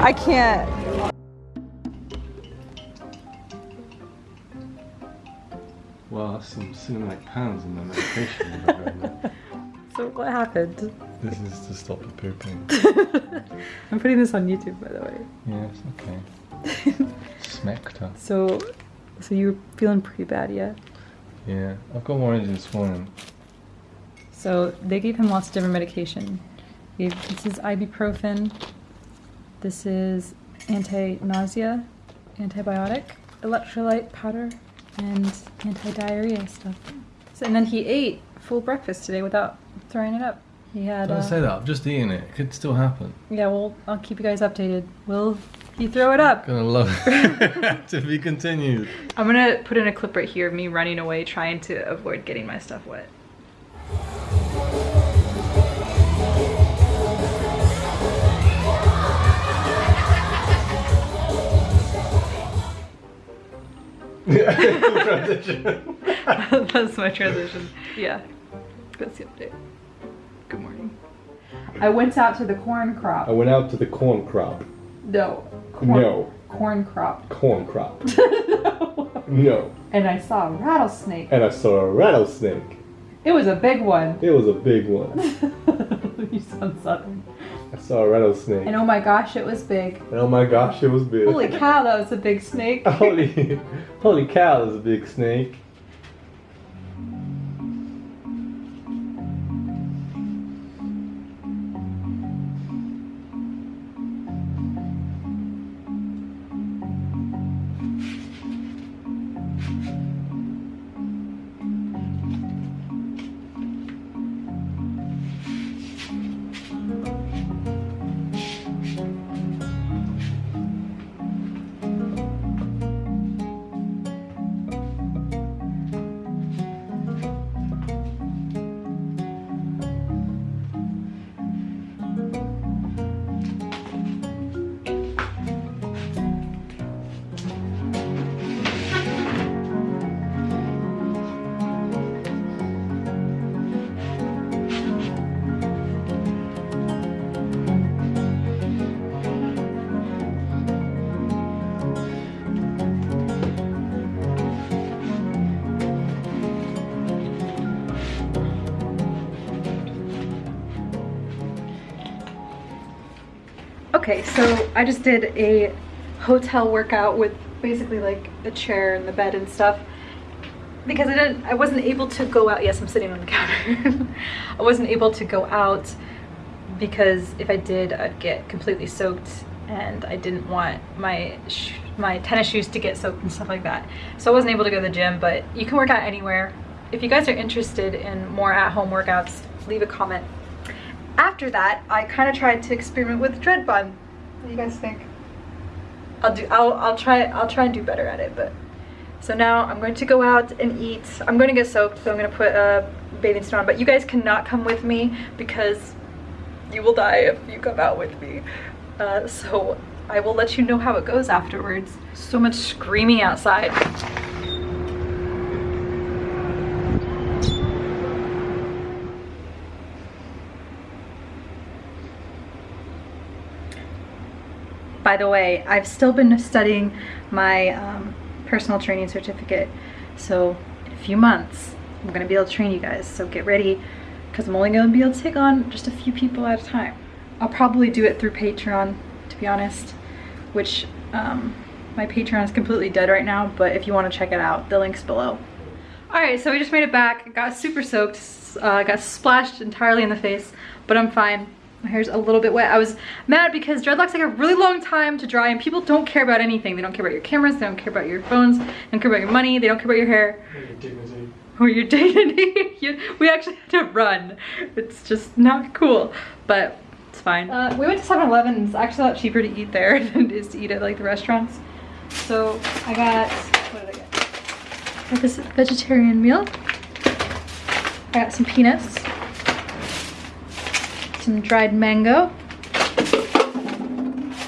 I can't. Well, that's some cinematic pounds in the medication. you got going there. So what happened? this is to stop the pooping. I'm putting this on YouTube, by the way. Yes, okay. Smecta. So, so you're feeling pretty bad, yeah? Yeah, I've got more energy this morning. So they gave him lots of different medication. Gave, this is ibuprofen. This is anti-nausea, antibiotic, electrolyte powder, and anti-diarrhea stuff. So, and then he ate full breakfast today without throwing it up. He had. Don't Uh, say that, I'm just eating it. It could still happen. yeah, well, I'll keep you guys updated. Will he throw it up? Gonna love it. to be continued. I'm gonna put in a clip right here of me running away, trying to avoid getting my stuff wet. Transition. That's my transition. Yeah. That's the update. Good morning. I went out to the corn crop. I went out to the corn crop. No. Corn, No. Corn crop. Corn crop. No. and I saw a rattlesnake. And I saw a rattlesnake. It was a big one. It was a big one. you sound southern. I saw a rattlesnake. And oh my gosh, it was big. And oh my gosh, it was big. Holy cow, that was a big snake. holy, holy cow, there's a big snake. Okay, so I just did a hotel workout with basically like a chair and the bed and stuff because I didn't I wasn't able to go out. Yes, I'm sitting on the counter. I wasn't able to go out because if I did, I'd get completely soaked and I didn't want my my tennis shoes to get soaked and stuff like that. So I wasn't able to go to the gym, but you can work out anywhere. If you guys are interested in more at-home workouts, leave a comment after that, I kind of tried to experiment with dread bun. What do you guys think? I'll do. I'll. I'll try. I'll try and do better at it. But so now I'm going to go out and eat. I'm going to get soaked, so I'm going to put a bathing suit on. But you guys cannot come with me because you will die if you come out with me. Uh, so I will let you know how it goes afterwards. So much screaming outside. By the way, I've still been studying my um, personal training certificate. So in a few months, I'm gonna be able to train you guys. So get ready, because I'm only gonna be able to take on just a few people at a time. I'll probably do it through Patreon, to be honest, which um, my Patreon is completely dead right now, but if you wanna check it out, the link's below. All right, so we just made it back. Got super soaked, uh, got splashed entirely in the face, but I'm fine. My hair's a little bit wet. I was mad because dreadlocks take a really long time to dry and people don't care about anything. They don't care about your cameras, they don't care about your phones, they don't care about your money, they don't care about your hair. Or your dignity. You- we actually had to run. It's just not cool, but it's fine. Uh, we went to 7-Eleven. It's actually a lot cheaper to eat there than it is to eat at like the restaurants. So I got, what did I get? I got this vegetarian meal. I got some peanuts some dried mango,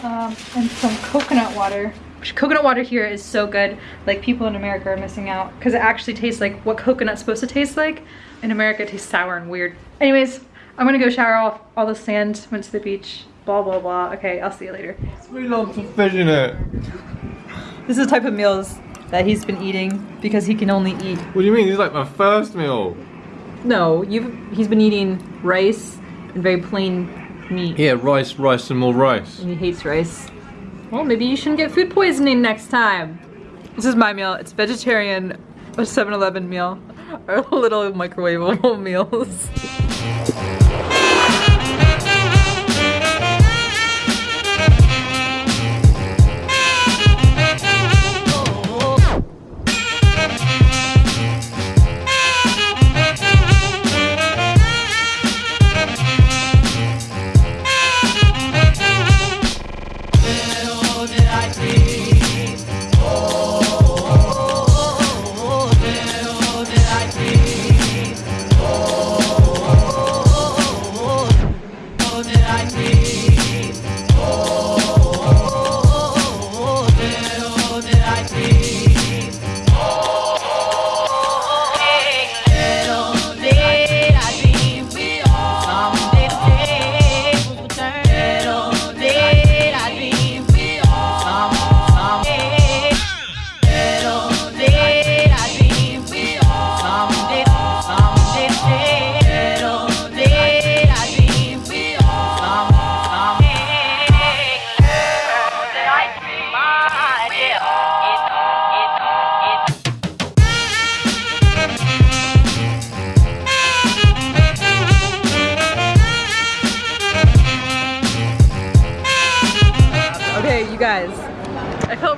um, and some coconut water. Coconut water here is so good. Like people in America are missing out because it actually tastes like what coconut's supposed to taste like. In America, it tastes sour and weird. Anyways, I'm gonna go shower off all the sand. Went to the beach. Blah blah blah blah. Okay, I'll see you later. It's really long for fish in it. This is the type of meals that he's been eating because he can only eat. What do you mean? This is like my first meal. No, you've he's been eating rice and very plain meat. Yeah, rice, rice, and more rice. And he hates rice. Well, maybe you shouldn't get food poisoning next time. This is my meal. It's vegetarian, a 7-Eleven meal. Our little microwavable meals.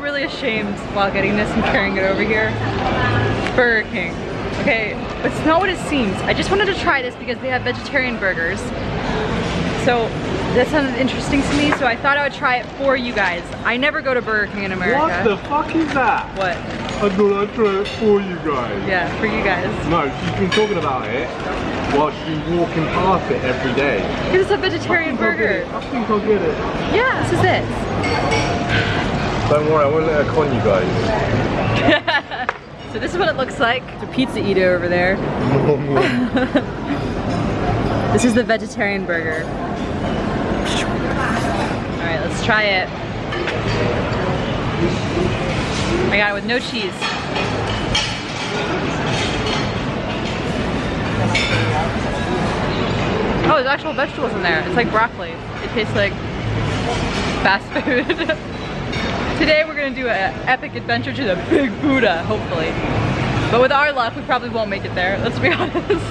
Really ashamed while getting this and carrying it over here. Burger King. Okay, it's not what it seems. I just wanted to try this because they have vegetarian burgers. So that sounded interesting to me, so I thought I would try it for you guys. I never go to Burger King in America. What the fuck is that? What? I thought I'd try it for you guys. Yeah, for you guys. No, she's been talking about it while she's walking past it every day. It's a vegetarian I think I'll get burger. I think I'll get it. Yeah, this is it. Don't worry, I won't let her con you guys. so this is what it looks like. The pizza eater over there. This is the vegetarian burger. All right, let's try it. I got it with no cheese. Oh, there's actual vegetables in there. It's like broccoli. It tastes like fast food. Today we're gonna do an epic adventure to the Big Buddha, hopefully. But with our luck, we probably won't make it there, let's be honest.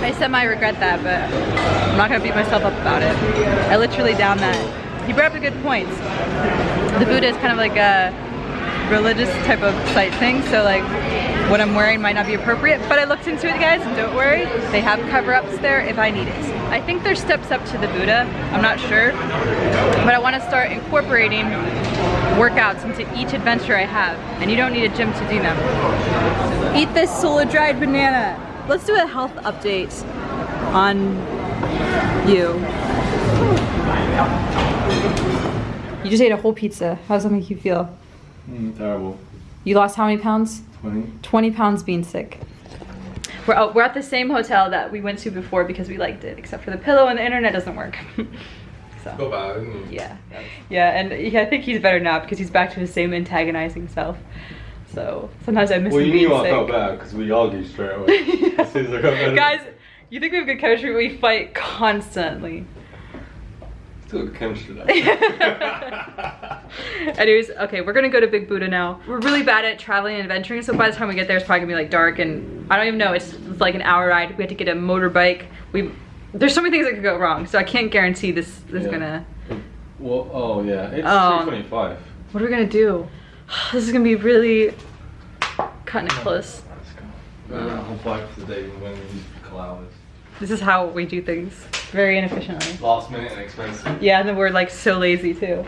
I semi-regret that, but I'm not gonna beat myself up about it. I literally down that. He brought up a good point. The Buddha is kind of like a religious type of site thing, so like what I'm wearing might not be appropriate, but I looked into it guys, and don't worry, they have cover-ups there if I need it. I think there's steps up to the Buddha, I'm not sure, but I wanna start incorporating workouts into each adventure I have, and you don't need a gym to do them. Eat this solar dried banana. Let's do a health update on you. You just ate a whole pizza. How does that make you feel? Mm, terrible. You lost how many pounds? 20. 20 pounds being sick. We're, oh, we're at the same hotel that we went to before because we liked it, except for the pillow and the internet doesn't work. so, Got bad, mm. yeah. Yeah, and he, I think he's better now because he's back to his same antagonizing self. So sometimes I miss Well, him you being knew I felt bad because we argued straight away. As soon as I got better. Guys, you think we have good chemistry? We fight constantly. Good chemistry though. Anyways, okay, we're gonna go to Big Buddha now. We're really bad at traveling and adventuring, so by the time we get there, it's probably gonna be like dark, and I don't even know. It's, it's like an hour ride. We have to get a motorbike. We there's so many things that could go wrong, so I can't guarantee this. This is Yeah. gonna. well, oh yeah, it's Oh. 325. What are we gonna do? This is gonna be really cutting it close. Let's go. Uh, I'll bike for the day when we use a couple hours. This is how we do things, very inefficiently. Last minute and expensive. Yeah, and then we're like so lazy too.